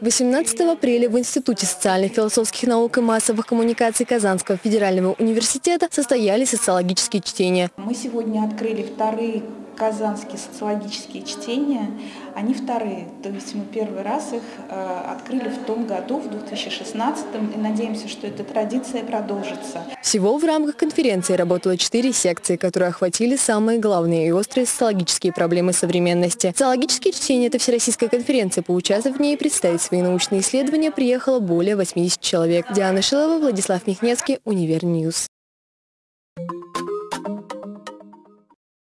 18 апреля в Институте социальных философских наук и массовых коммуникаций Казанского федерального университета состоялись социологические чтения. Мы сегодня открыли вторые казанские социологические чтения, они вторые. То есть мы первый раз их э, открыли в том году, в 2016, и надеемся, что эта традиция продолжится. Всего в рамках конференции работало четыре секции, которые охватили самые главные и острые социологические проблемы современности. Социологические чтения – это всероссийская конференция. Поучаствовать в ней и представить свои научные исследования приехало более 80 человек. Диана Шилова, Владислав Михнецкий, Univer News.